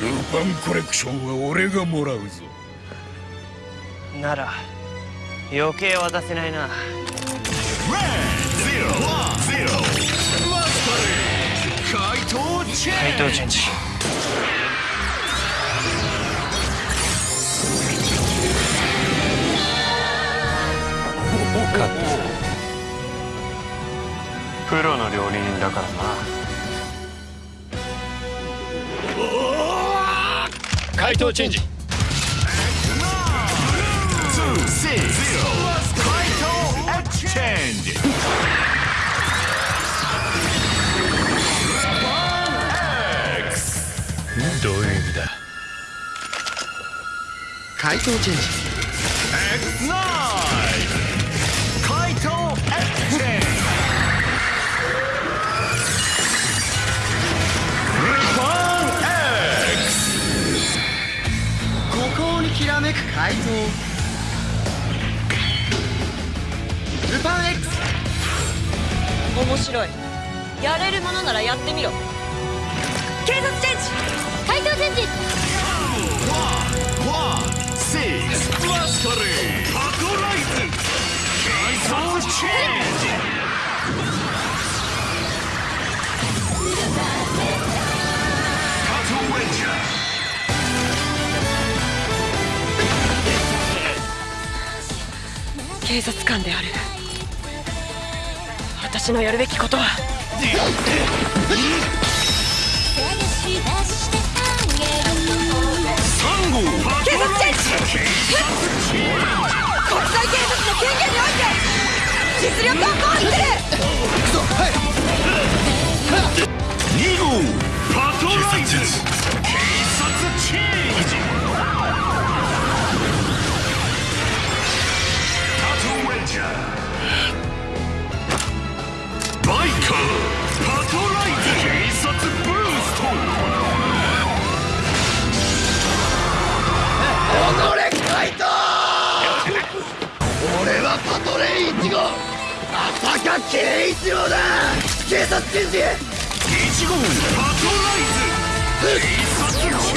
ルパンコレクションは俺がもらうぞ。なら余計渡せないな。怪盗チェン回答チェンジカットプロの料理人だからな回答チェンジ。怪盗チェンジどういう意味だ？回答チェンジらめく怪盗ルパン X 面白い。やれるものならやってみろ。警察チェンジ。怪盗チェンジ。警察官である。私のやるべきことは。サンゴ警察チェンジ国際警察の権限において実力を行使する。浅香圭一郎だ警察チェンジ1号パトライズ警察チェンジ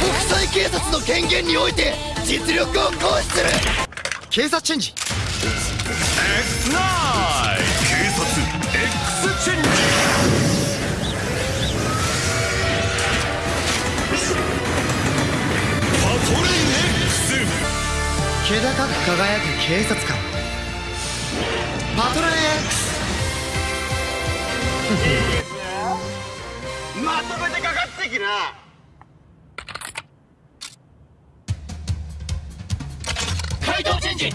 国際警察の権限において実力を行使する警察チェンジ輝く警察官。パトレイン X まとめてかかってきな。回答チェンジ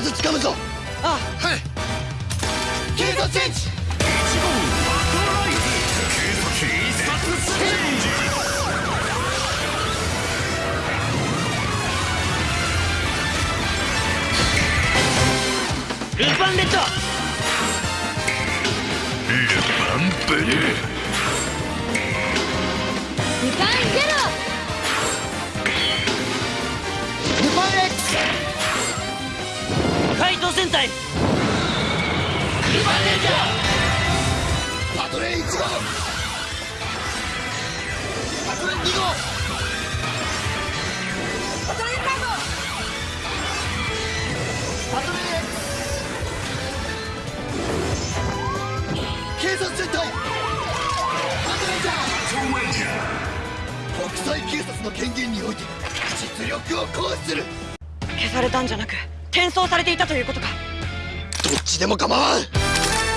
ず掴むぞ。あ。はい。警察チェンジ1号パトライズ警察チェンジルパンレッド。ルパンブルー1号パトレイン2号パトレイン3号パトレイン X 警察戦隊パトレンジャージャー国際警察の権限において実力を行使する消されたんじゃなく転送されていたということかどっちでも構わん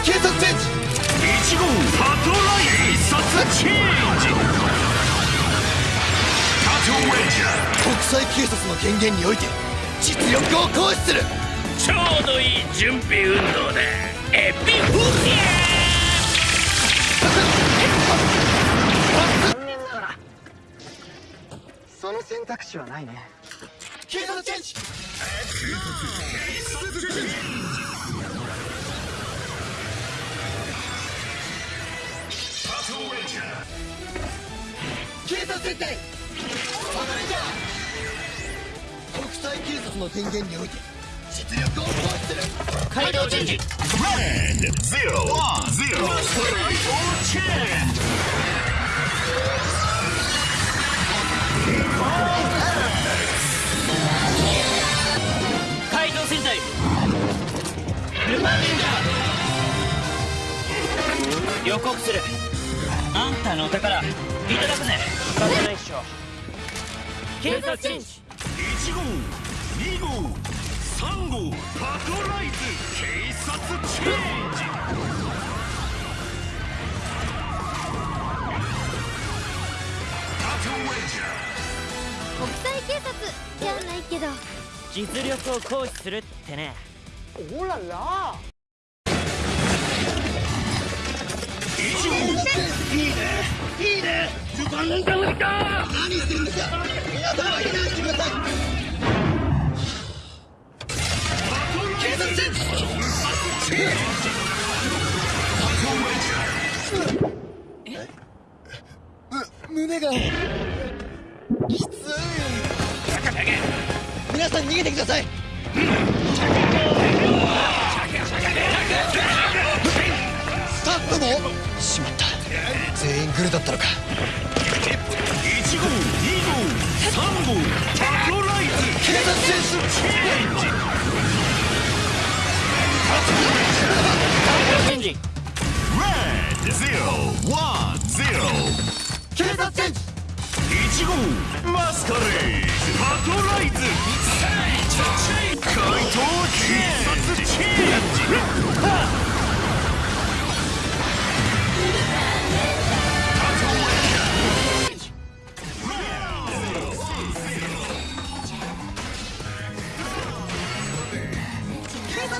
警察チェンジ1号パトライズ警察チェンジカトウェンジャー。国際警察の権限において実力を行使するちょうどいい準備運動だエピフォニその選択肢はないね。警察チェンジ警察設定バトレンジャー国際警察の電源において実力を行使する。回答チェンジ Red zero one zero title change 怪盗戦隊。ルパンレンジャー。予告するあんたのお宝いただくぜ。仕方ないっしょ。警察チェンジ。1号2号3号パトライズ警察チェンジ国際警察じゃないけど。実力を行使するってね何してるんですか皆さんは避難してください警察チェンジむ胸がきつい皆さん逃げてくださいスタッフもグルだったのか。1号2号3号パトライズ警察チェンジ。チェンジチェンジ Red zero one zero 警察チェンジ1号マスカレーパトライズ。怪盗警察チェンジ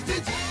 Strategy.